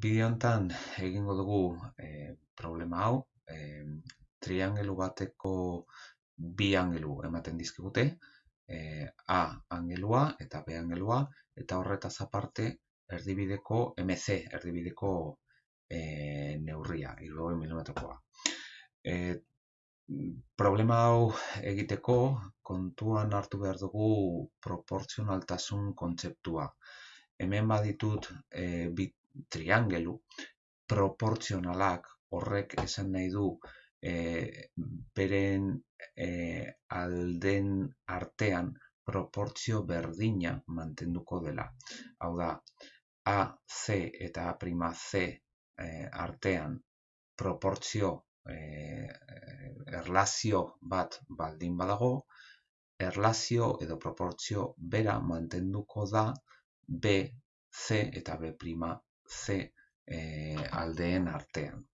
Bideo honetan egingo dugu e, problema hau, e, triangelu bateko bi angelu ematen dizkigute, e, A angelua eta B angelua, eta horretaz aparte erdibideko MC, erdibideko e, neurria, irroi milimetrokoa. E, problema hau egiteko kontuan hartu behar dugu proportzionaltasun kontzeptua. Hemen baditut e, bit triangelu proportzionalak horrek esan nahi du e, beren e, alden artean proportzio berdina mantenduko dela. Hau da, A, C eta A prima C e, artean proportzio e, erlazio bat baldin badago, erlazio edo proportzio bera mantenduko da B, C eta B C e, aldeen artean.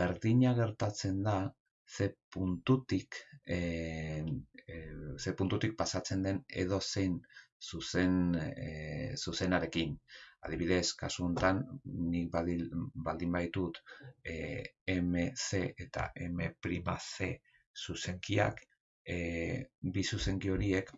Berdina gertatzen da C puntutik, e, C puntutik pasatzen den edo zein zuzen, e, zuzenarekin. Adibidez, kasu honetan, nik badil, baldin baitut e, MC eta M''C zuzenkiak, e, bi zuzenki horiek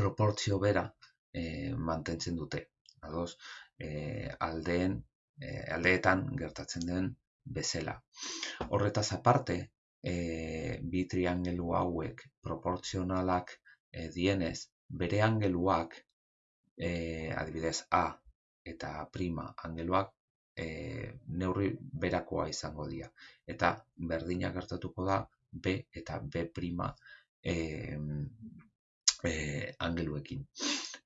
proportzio bera e, mantentzen dute. Ados, e, aldeen e, aldeetan gertatzen den bezala. Horretaz aparte, e, bi triangelu hauek proportzionalak e, dienez, bere angeluak, e, adibidez A eta prima angeluak, e, neurri berakoa izango dira. Eta berdina gertatuko da B eta B prima e, e, angeluekin.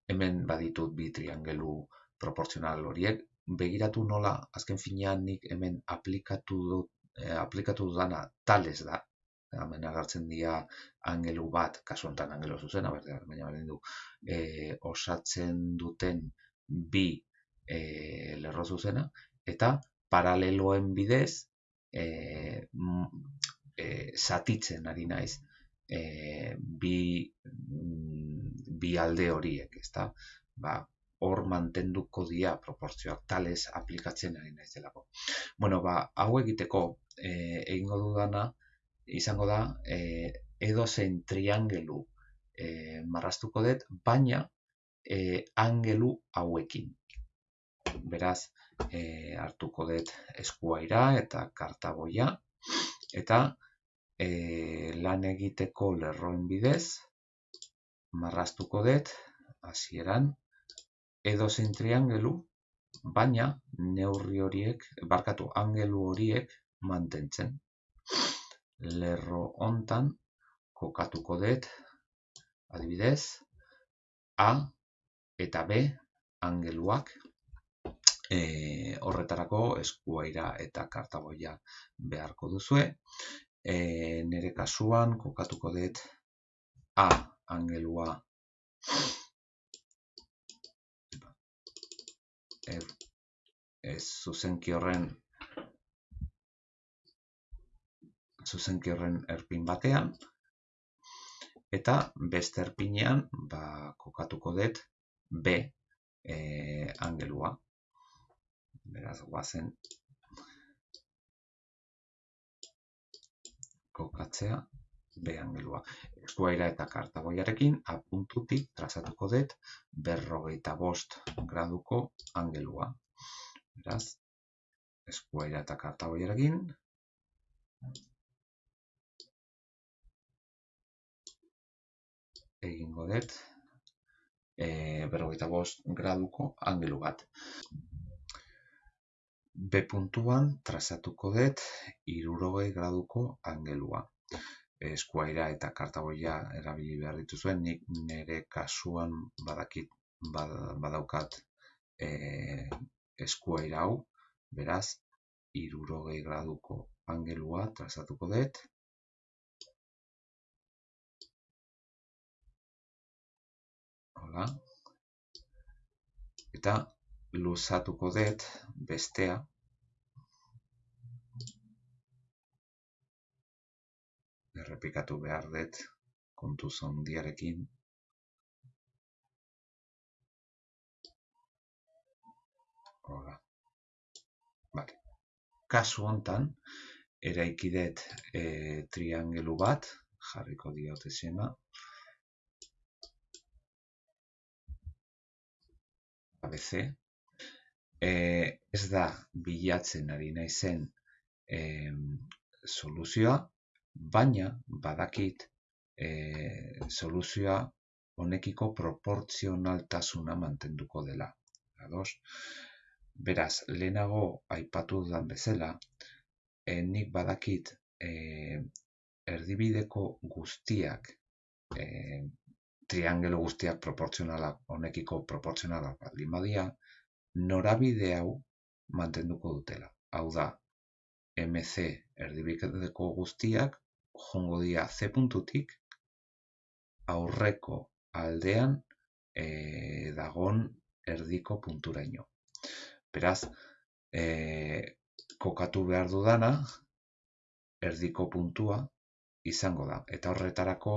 Hemen baditut bi triangelu proportzional horiek begiratu nola azken finean nik hemen aplikatu dut eh, aplikatu dudana tales da. Hemen agertzen dira angelu bat kasu honetan angelo zuzena baina berdin du e, osatzen duten bi e, lerro zuzena eta paraleloen bidez e, e, satitzen ari naiz e, bi, bi alde horiek ezta? Ba, hor mantenduko dira proportzioak tales aplikatzen ari naiz delako. Bueno, ba, hau egiteko e, egingo dudana izango da e, edo zen triangelu e, marrastuko dut, baina e, angelu hauekin. Beraz, e, hartuko dut eskuaira eta kartaboia eta e, lan egiteko lerroen bidez marrastuko dut hasieran edozein triangelu, baina neurri horiek, barkatu angelu horiek mantentzen. Lerro hontan kokatuko dut, adibidez, A eta B angeluak e, horretarako eskuaira eta kartaboia beharko duzue. E, nere kasuan kokatuko dut A angelua ez zuzenki horren zuzenki horren erpin batean. Eta beste erpinean ba, kokatuko dut B e, angelua. Beraz guazen kokatzea B angelua. Eskuaira eta kartagoiarekin apuntutik trazatuko dut berrogeita bost graduko angelua. Beraz, eskuaira eta kartagoiarekin egingo dut e, berrogeita bost graduko angelu bat. B puntuan trazatuko dut irurogei graduko angelua eskuaira eta kartagoia erabili behar dituzuen, nik nire kasuan badakit badaukat e, eskuaira hau, beraz, irurogei graduko angelua trazatuko dut. Hola. Eta luzatuko dut bestea, errepikatu behar dut kontu zondiarekin. Hola. Bale. Kasu hontan, eraiki dut e, triangelu bat, jarriko diot esena. ABC. E, ez da bilatzen ari naizen e, soluzioa, baina badakit e, soluzioa honekiko proportzionaltasuna mantenduko dela. Ados? Beraz, lehenago aipatu dudan bezala, e, nik badakit e, erdibideko guztiak, e, triangelo guztiak proportzionalak, honekiko proportzionalak baldin badia, norabide hau mantenduko dutela. Hau da, MC erdibideko guztiak jongo dira C puntutik aurreko aldean e, dagon erdiko punturaino. Beraz, e, kokatu behar dudana erdiko puntua izango da. Eta horretarako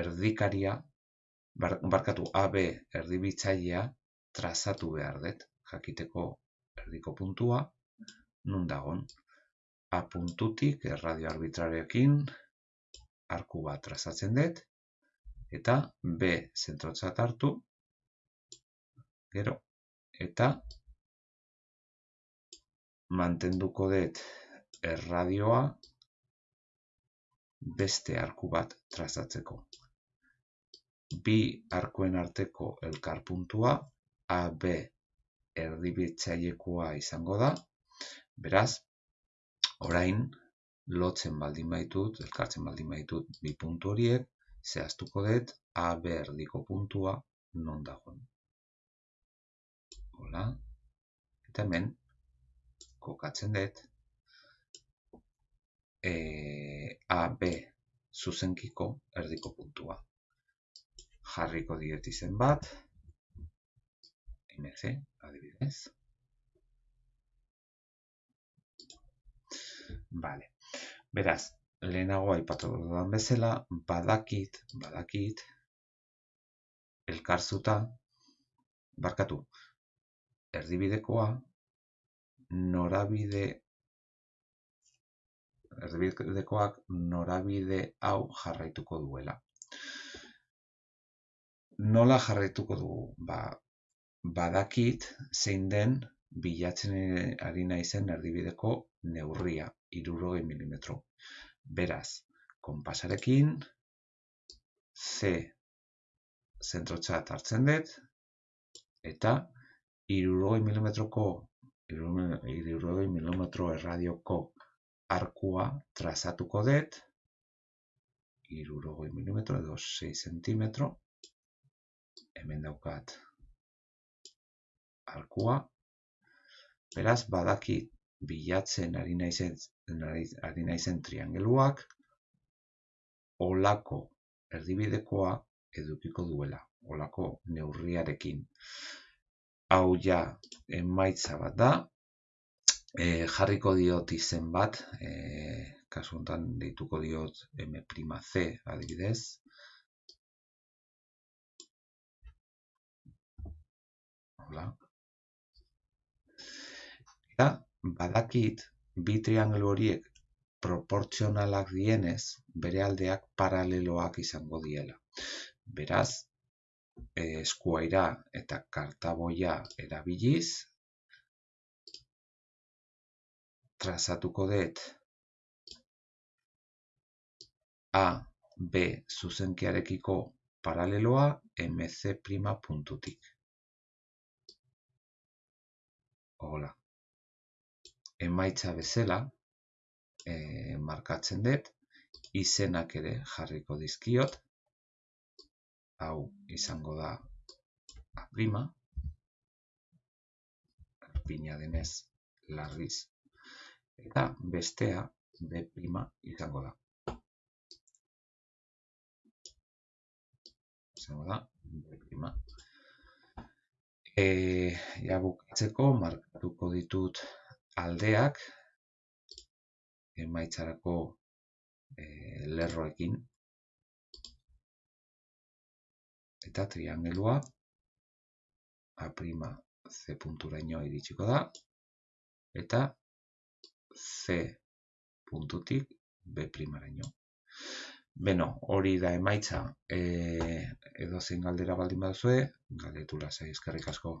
erdikaria, barkatu AB erdibitzailea trazatu behar dut, jakiteko erdiko puntua, nun dagon. A puntutik erradio arbitrarekin arku bat trazatzen dut, eta B zentrotzat hartu, gero, eta mantenduko dut erradioa beste arku bat trazatzeko. Bi arkuen arteko elkarpuntua AB erdibitzailekoa izango da. Beraz, orain lotzen baldin baitut, elkartzen baldin baitut bi puntu horiek, zehaztuko dut AB erdiko puntua non dagoen. Hola. Eta hemen kokatzen dut e, AB zuzenkiko erdiko puntua. Jarriko diet izen bat, MC, adibidez. Vale. Beraz, lehenago aipatu dudan bezala, badakit, badakit, elkarzuta, barkatu, erdibidekoa, norabide erdibidekoak norabide hau jarraituko duela. Nola jarraituko dugu? Ba, badakit zein den bilatzen ari naizen erdibideko neurria, irurogei milimetro. Beraz, konpasarekin C zentrotxat hartzen dut, eta irurogei milimetroko irurogei milimetro erradioko arkua trazatuko dut, irurogei milimetro edo 6 centimetro, hemen daukat arkua, beraz badakit bilatzen ari naizen, ari naizen triangeluak, olako erdibidekoa edukiko duela, olako neurriarekin. Hau ja emaitza bat da, e, jarriko diot izen bat, e, kasu honetan deituko diot M''C adibidez. Hola. Eta badakit bi triangelu horiek proportzionalak dienez, bere aldeak paraleloak izango diela. Beraz, eskuaira eta kartaboia erabiliz, trazatuko dut A, B zuzenkiarekiko paraleloa MC' puntutik. Hola. Emaitza bezala, e, markatzen dut, izenak ere jarriko dizkiot, hau izango da A', erpina denez larriz eta bestea B' izango da. Izango da B'. E, ja bukatzeko markatuko ditut aldeak emaitzarako e, lerroekin eta triangelua A' C punturaino iritsiko da, eta C puntutik B primaraino. Beno, hori da emaitza e, edo zein galdera baldin baduzue, galdetu lasai eskerrik asko.